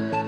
Bye.